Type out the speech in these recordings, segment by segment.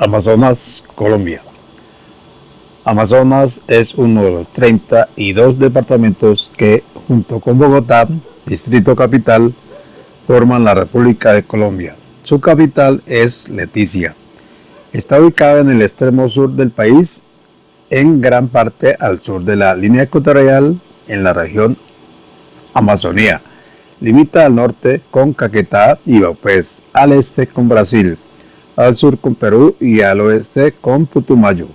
Amazonas, Colombia. Amazonas es uno de los 32 departamentos que, junto con Bogotá, Distrito Capital, forman la República de Colombia. Su capital es Leticia. Está ubicada en el extremo sur del país, en gran parte al sur de la línea ecuatorial, en la región Amazonía. Limita al norte con Caquetá y Baupés, al este con Brasil, al sur con Perú y al oeste con Putumayo.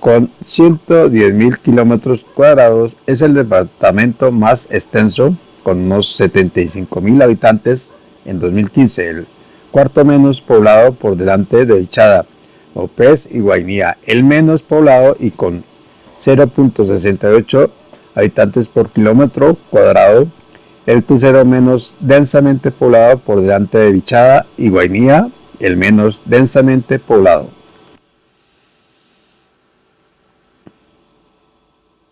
Con 110.000 kilómetros cuadrados es el departamento más extenso, con unos 75.000 habitantes en 2015, el cuarto menos poblado por delante de Ichada, López y Guainía, el menos poblado y con 0.68 habitantes por kilómetro cuadrado, el tercero menos densamente poblado por delante de Bichada y Guainía, el menos densamente poblado.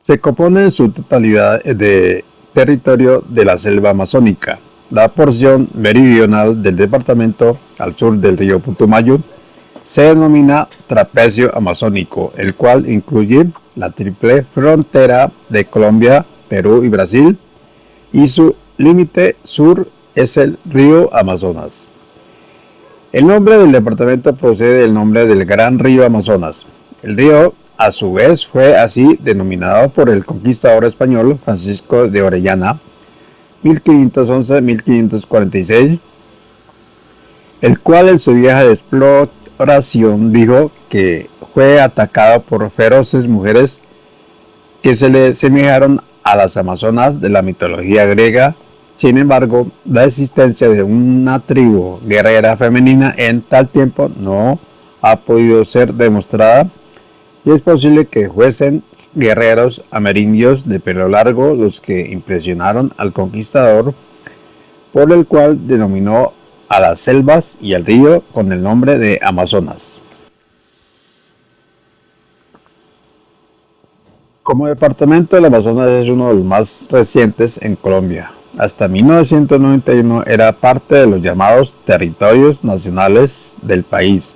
Se compone en su totalidad de territorio de la selva amazónica, la porción meridional del departamento al sur del río Putumayo se denomina trapecio amazónico, el cual incluye la triple frontera de Colombia, Perú y Brasil, y su límite sur es el río Amazonas. El nombre del departamento procede del nombre del gran río Amazonas. El río, a su vez, fue así denominado por el conquistador español Francisco de Orellana, 1511-1546, el cual en su viaje de exploración dijo que fue atacado por feroces mujeres que se le semejaron a las amazonas de la mitología griega sin embargo, la existencia de una tribu guerrera femenina en tal tiempo no ha podido ser demostrada y es posible que fuesen guerreros amerindios de pelo largo los que impresionaron al conquistador, por el cual denominó a las selvas y al río con el nombre de Amazonas. Como departamento, el Amazonas es uno de los más recientes en Colombia, hasta 1991 era parte de los llamados territorios nacionales del país,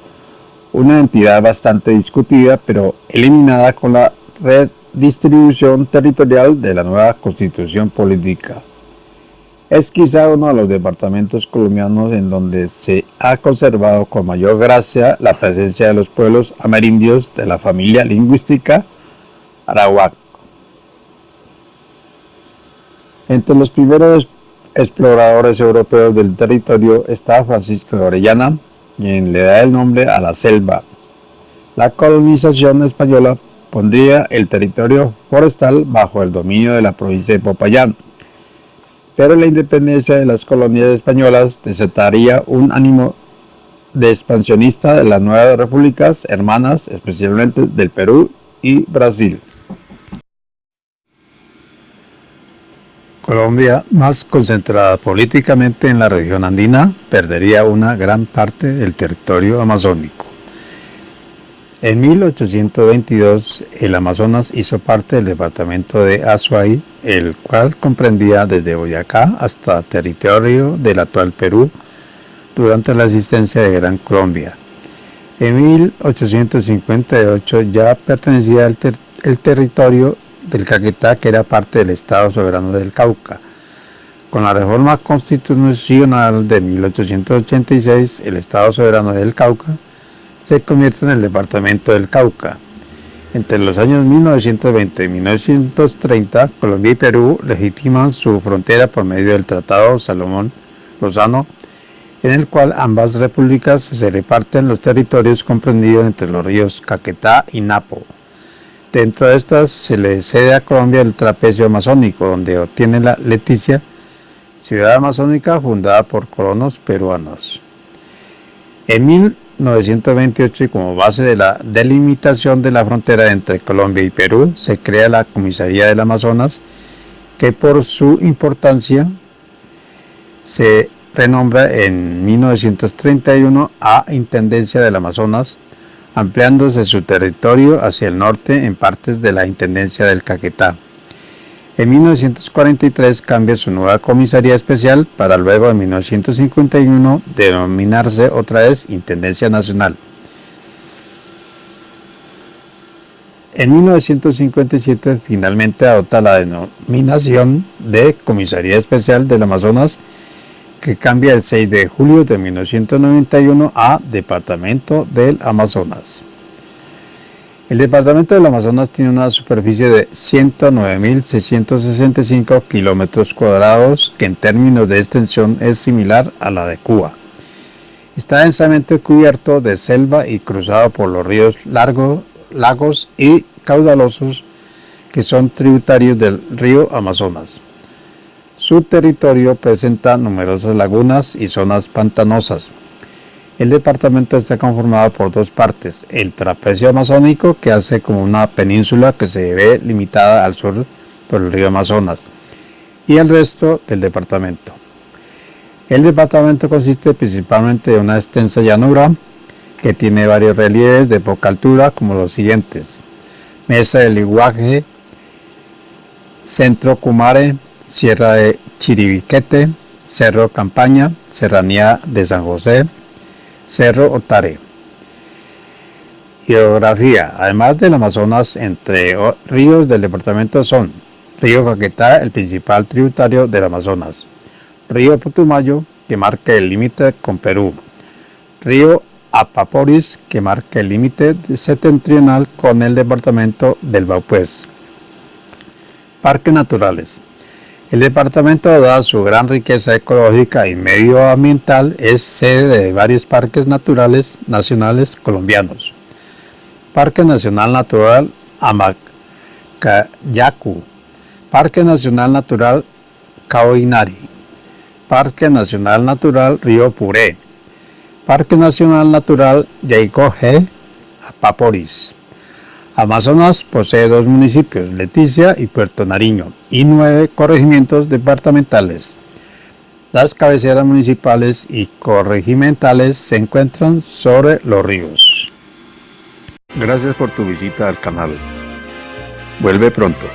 una entidad bastante discutida pero eliminada con la redistribución territorial de la nueva constitución política. Es quizá uno de los departamentos colombianos en donde se ha conservado con mayor gracia la presencia de los pueblos amerindios de la familia lingüística arawak entre los primeros exploradores europeos del territorio está Francisco de Orellana, quien le da el nombre a la selva. La colonización española pondría el territorio forestal bajo el dominio de la provincia de Popayán, pero la independencia de las colonias españolas desataría un ánimo de expansionista de las nuevas repúblicas hermanas, especialmente del Perú y Brasil. Colombia, más concentrada políticamente en la región andina, perdería una gran parte del territorio amazónico. En 1822, el Amazonas hizo parte del departamento de Azuay, el cual comprendía desde Boyacá hasta territorio del actual Perú durante la existencia de Gran Colombia. En 1858 ya pertenecía al el territorio del Caquetá, que era parte del Estado Soberano del Cauca. Con la reforma constitucional de 1886, el Estado Soberano del Cauca se convierte en el Departamento del Cauca. Entre los años 1920 y 1930, Colombia y Perú legitiman su frontera por medio del Tratado Salomón Lozano, en el cual ambas repúblicas se reparten los territorios comprendidos entre los ríos Caquetá y Napo. Dentro de estas se le cede a Colombia el trapecio amazónico, donde obtiene la Leticia, ciudad amazónica fundada por colonos peruanos. En 1928 y como base de la delimitación de la frontera entre Colombia y Perú, se crea la Comisaría del Amazonas, que por su importancia se renombra en 1931 a Intendencia del Amazonas, ampliándose su territorio hacia el norte en partes de la Intendencia del Caquetá. En 1943 cambia su nueva comisaría especial para luego en 1951 denominarse otra vez Intendencia Nacional. En 1957 finalmente adopta la denominación de Comisaría Especial del Amazonas que cambia el 6 de julio de 1991 a Departamento del Amazonas. El Departamento del Amazonas tiene una superficie de 109.665 kilómetros cuadrados que en términos de extensión es similar a la de Cuba. Está densamente cubierto de selva y cruzado por los ríos largos, lagos y caudalosos que son tributarios del río Amazonas. Su territorio presenta numerosas lagunas y zonas pantanosas. El departamento está conformado por dos partes, el trapecio amazónico que hace como una península que se ve limitada al sur por el río Amazonas y el resto del departamento. El departamento consiste principalmente de una extensa llanura que tiene varios relieves de poca altura como los siguientes. Mesa del Iguaje, Centro Cumare, Sierra de Chiribiquete, Cerro Campaña, Serranía de San José, Cerro Otare. Geografía. Además del Amazonas, entre ríos del departamento son Río Caquetá, el principal tributario del Amazonas, Río Putumayo, que marca el límite con Perú, Río Apaporis, que marca el límite septentrional con el departamento del Baupués. Parques naturales. El departamento, dada su gran riqueza ecológica y medioambiental, es sede de varios parques naturales nacionales colombianos. Parque Nacional Natural Amacayacu, Parque Nacional Natural Caoinari, Parque Nacional Natural Río Puré, Parque Nacional Natural Yaicoje, Apaporis. Amazonas posee dos municipios, Leticia y Puerto Nariño, y nueve corregimientos departamentales. Las cabeceras municipales y corregimentales se encuentran sobre los ríos. Gracias por tu visita al canal. Vuelve pronto.